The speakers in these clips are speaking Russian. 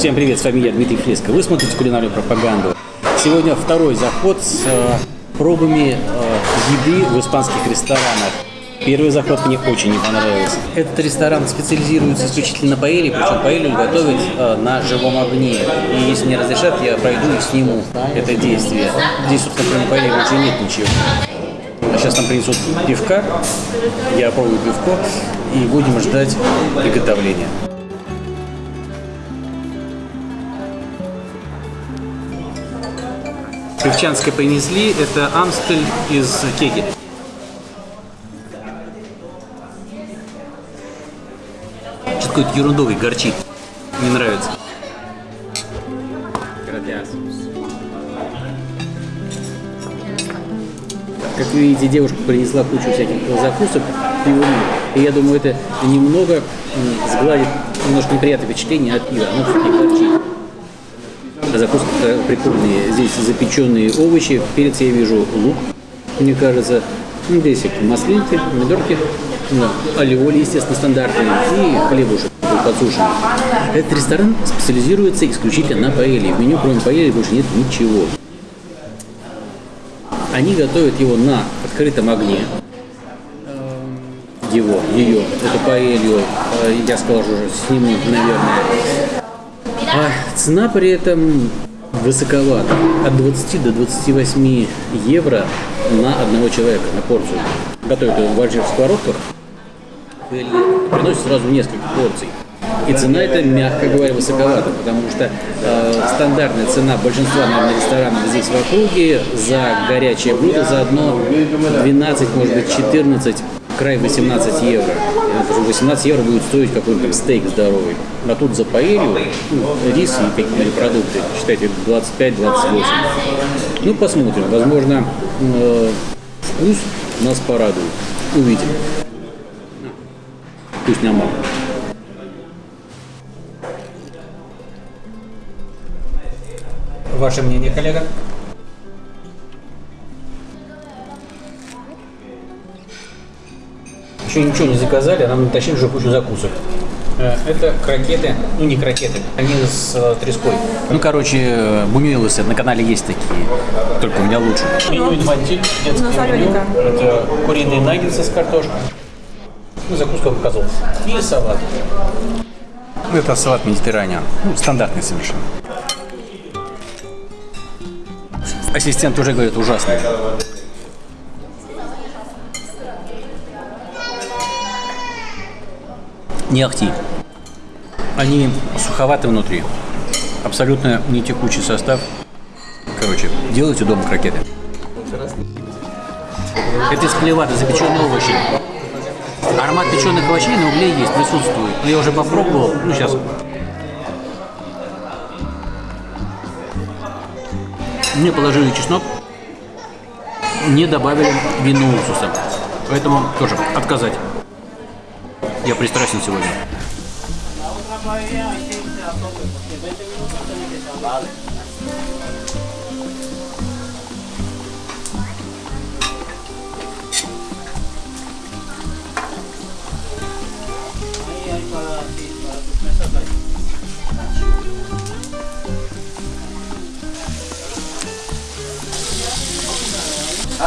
Всем привет, с вами я, Дмитрий Фреско. Вы смотрите кулинарную пропаганду. Сегодня второй заход с э, пробами э, еды в испанских ресторанах. Первый заход мне очень не понравился. Этот ресторан специализируется исключительно на паэле, причем паэлью готовят э, на живом огне. И если мне разрешат, я пройду и сниму это действие. Здесь, собственно, кроме паэли больше нет ничего. А сейчас нам принесут пивка, я пробую пивко и будем ждать приготовления. Певчанское принесли, это Амстель из Кеги. Что-то какой-то ерундовый, горчит. Не нравится. Как видите, девушка принесла кучу всяких закусок пивом. И я думаю, это немного сгладит немножко неприятное впечатление от пива. Оно все-таки горчит. Закуска прикольные. Здесь запеченные овощи. Перец я вижу лук, мне кажется. Ну, здесь маслинки, помидорки, ну, алиоли, естественно, стандартные, и хлебушек подсушенный. Этот ресторан специализируется исключительно на паэлье. В меню, кроме паэльи, больше нет ничего. Они готовят его на открытом огне. Его, ее, эту паэлью, э, я уже сниму, наверное. А цена при этом высоковата. От 20 до 28 евро на одного человека, на порцию. Готовят его в больших сковородках. Приносят сразу несколько порций. И цена это, мягко говоря, высоковата, потому что э, стандартная цена большинства, наверное, ресторанов здесь в округе за горячее блюдо за одно 12, может быть, 14, край 18 евро. Это же 18 евро будет стоить там стейк здоровый. А тут за паэлью, ну, рис и какие-то продукты, считайте, 25-28. Ну, посмотрим. Возможно, э, вкус нас порадует. Увидим. Пусть нам мало. Ваше мнение, коллега? Еще ничего не заказали, а нам натащили уже кучу закусок. Э, Это крокеты, ну не крокеты, они с э, треской. Ну, короче, бумилусы на канале есть такие, только у меня лучше. Меню инфантиль, детское меню. Это куриные наггетсы с картошкой. Ну, закуска показал. И салат. Это салат медитерраниан. Ну, стандартный совершенно. Ассистент уже говорит ужасный. Не ахти. Они суховаты внутри. Абсолютно не текучий состав. Короче, делайте дома крокеты. Это из клевата, запеченные овощи. Аромат печеных овощей на угле есть, присутствует. Но я уже попробовал. Ну, сейчас. Мне положили чеснок, не добавили винного уксуса. Поэтому тоже отказать. Я пристрастен сегодня.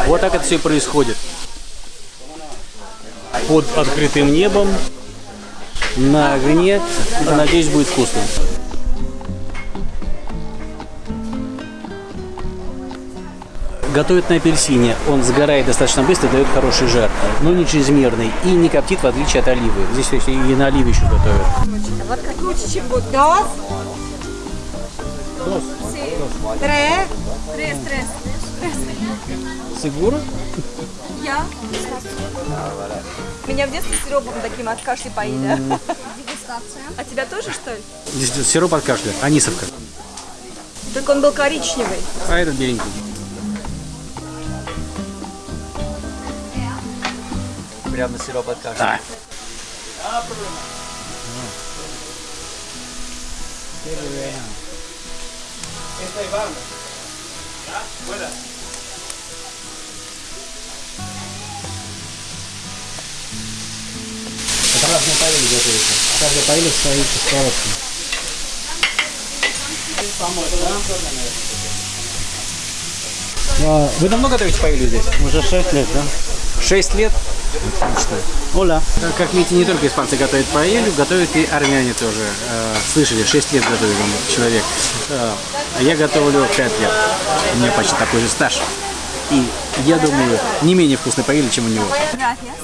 Вот так это все происходит. Под открытым небом, на огне. Надеюсь, будет вкусно. Готовят на апельсине. Он сгорает достаточно быстро, дает хороший жар, но не чрезмерный и не коптит, в отличие от оливы. Здесь и на оливе еще готовят. Круче, чем вот dos. Tres. Tres, tres. Сигура? Я. Меня в детстве сиропом таким от кашля поили. А тебя тоже, что ли? Здесь сироп от кашля, анисовка. Только он был коричневый. А этот беленький. Прямо сироп от кашля. Да. Это разные паэли готовятся. Каждая паэля своей сковородкой. А, Вы давно готовите паэлью здесь? Уже 6 лет, да? Шесть лет? Отлично. Оля. Как видите, не только испанцы готовят паэлью, готовят и армяне тоже. Э, Слышали, 6 лет готовит человек. Э, А я готовлю 5 лет. У меня почти такой же стаж. И я думаю, не менее вкусный паэлья, чем у него.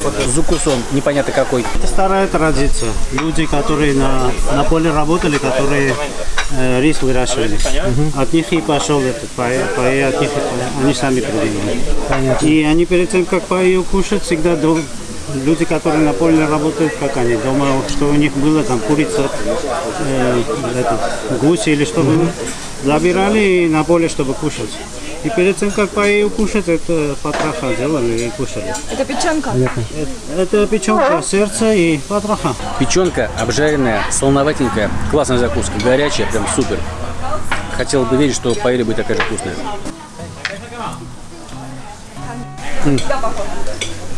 Вот зукусон, непонятно какой. Это старая традиция. Люди, которые на, на поле работали, которые э, рис выращивали. От них и пошел этот паэ, паэ от них паэ. они сами придумали. Понятно. И они перед тем, как паэю кушать, всегда до- люди, которые на поле работают, как они, дома, что у них было, там курица, э, этот, гусь или что было, забирали на поле, чтобы кушать. И перед тем, как паэю кушать, это потроха делали и кушали. Это печенка. Это печенка, сердце и потроха. Печенка обжаренная, солоноватенькая, классная закуска, горячая, прям супер. Хотел бы верить, что паэлья будет такая же вкусная. М.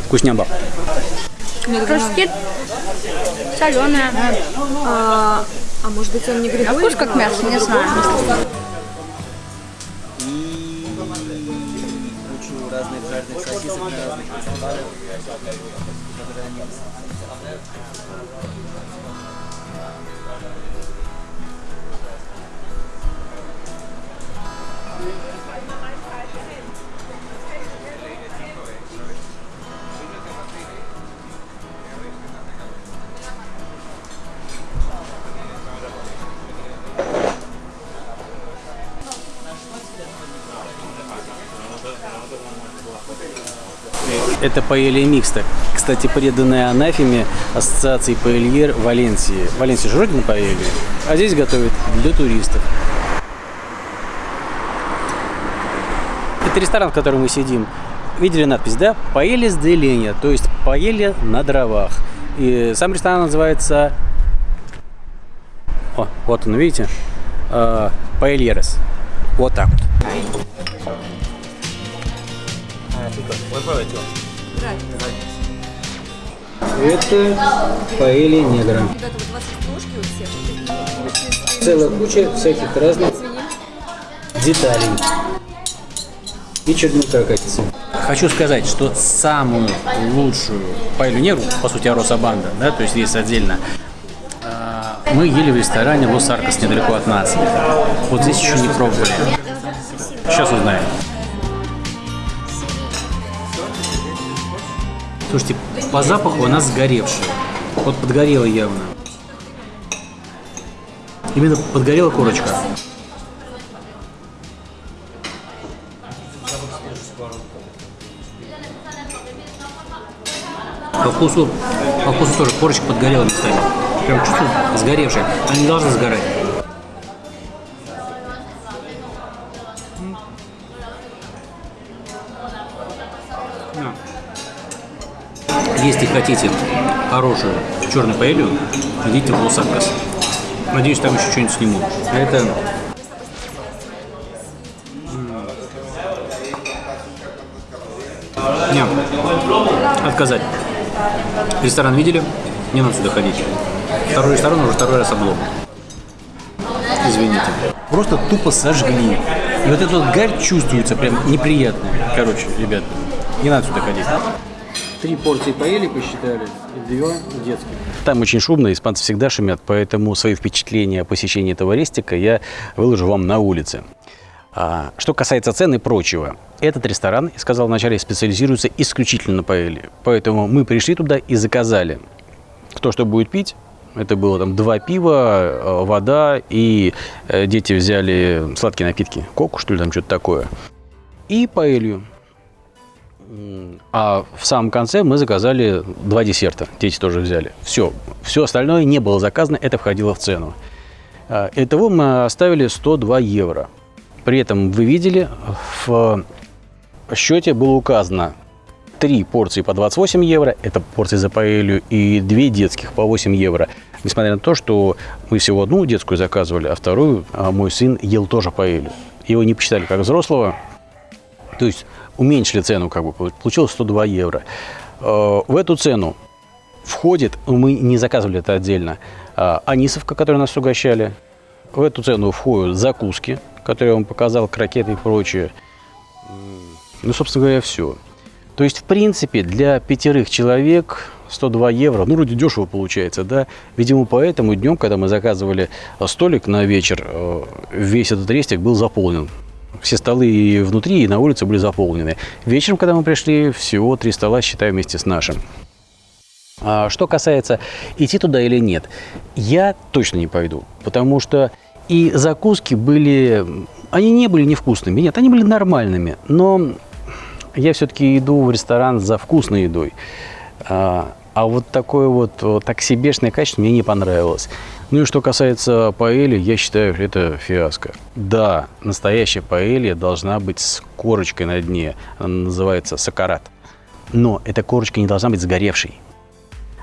Вкуснямба. Хрустит, соленая. А, а может быть он не грибной? Вкус как мясо, не знаю. Gracias. Это паэлья микста. Кстати, преданная анафеме Ассоциации паэльер Валенсии. Валенсия же родина паэльи, а здесь готовят для туристов. Это ресторан, в котором мы сидим. Видели надпись, да? Паэлья с деленья, то есть паэлья на дровах. И сам ресторан называется... О, вот он, видите? Э, Паэльерес. Вот так вот. Это паэлья негра. Целая куча всяких разных деталей. И чернил каракатицы. Хочу сказать, что самую лучшую паэлью негру, по сути, Ароса Банда, да, то есть есть отдельно, а, мы ели в ресторане Лос Аркос недалеко от нас. Вот здесь еще не пробовали. Сейчас узнаем. Слушайте, по запаху она сгоревшая. Вот подгорела явно. Именно подгорела корочка. По вкусу, по вкусу тоже корочка подгорела местами. Прям чувствую сгоревшая. Она не должна сгорать. Хотите хорошую черную паэлью, идите в Лос-Анкас. Надеюсь, там еще что-нибудь сниму. Это... Не, отказать. Ресторан видели? Не надо сюда ходить. Второй ресторан уже второй раз облом. Извините. Просто тупо сожгли. И вот эта вот гарь чувствуется прям неприятно. Короче, ребят, не надо сюда ходить. Три порции поели, посчитали, и две детских. Там очень шумно, испанцы всегда шумят, поэтому свои впечатления о посещении этого рестика я выложу вам на улице. А, что касается цен и прочего, этот ресторан, я сказал вначале, специализируется исключительно на паэлье. Поэтому мы пришли туда и заказали. Кто что будет пить, это было там два пива, э, вода, и э, дети взяли сладкие напитки, коку, что ли, там что-то такое. И паэлью. А в самом конце мы заказали два десерта. Дети тоже взяли. Все. Все остальное не было заказано, это входило в цену. А, Итого мы оставили 102 евро. При этом вы видели, в счете было указано три порции по 28 евро, это порции за паэлью, и две детских по 8 евро. Несмотря на то, что мы всего одну детскую заказывали, а вторую а, мой сын ел тоже паэлью. Его не посчитали как взрослого, то есть уменьшили цену, как бы получилось 102 евро. Э, В эту цену входит, мы не заказывали это отдельно, а, анисовка, которую нас угощали, В эту цену входят закуски, которые я вам показал, крокеты и прочее. Ну, собственно говоря, все. То есть, в принципе, для пятерых человек 102 евро, ну, вроде дешево получается, да. Видимо, поэтому днем, когда мы заказывали столик на вечер, э, весь этот рестик был заполнен. Все столы и внутри, и на улице были заполнены. Вечером, когда мы пришли, всего три стола, считаю, вместе с нашим. А что касается идти туда или нет, я точно не пойду, потому что и закуски были, они не были невкусными, нет, они были нормальными, но я все-таки иду в ресторан за вкусной едой. А, а вот такое вот, вот так себешное качество мне не понравилось. Ну и что касается паэли, я считаю, это фиаско. Да, настоящая паэлья должна быть с корочкой на дне. Она называется сакарат. Но эта корочка не должна быть сгоревшей.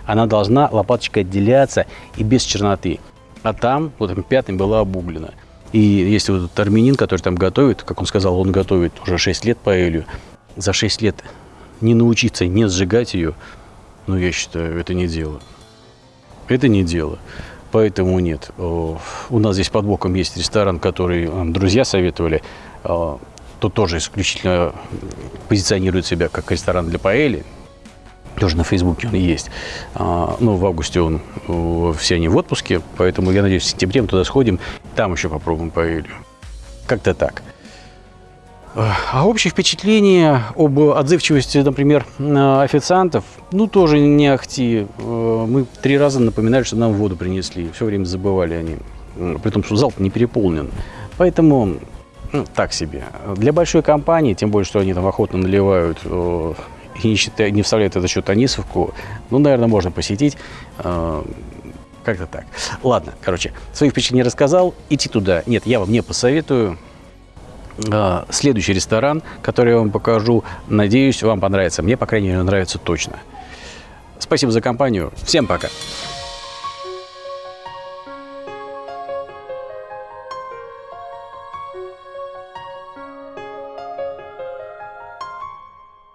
Она должна лопаточкой отделяться и без черноты. А там, вот там пятым была обуглена. И если вот этот армянин, который там готовит, как он сказал, он готовит уже 6 лет паэлью, за 6 лет не научиться не сжигать ее, ну, я считаю, это не дело. Это не дело. Поэтому нет. У нас здесь под боком есть ресторан, который друзья советовали. Тут тоже исключительно позиционирует себя как ресторан для паэли. Тоже на Фейсбуке он есть. Ну, в августе он, все они в отпуске, поэтому я надеюсь, в сентябре мы туда сходим, там еще попробуем паэлью. Как-то так. А общее впечатление об отзывчивости, например, официантов, ну, тоже не ахти. Э, мы три раза напоминали, что нам воду принесли. Все время забывали они. При том, что зал не переполнен. Поэтому ну, так себе. Для большой компании, тем более, что они там охотно наливают э, и не, считают, не вставляют это счет Анисовку, ну, наверное, можно посетить. Э, как-то так. Ладно, короче, свои впечатления рассказал. Идти туда нет, я вам не посоветую. А, следующий ресторан, который я вам покажу, надеюсь, вам понравится. Мне, по крайней мере, нравится точно. Спасибо за компанию. Всем пока.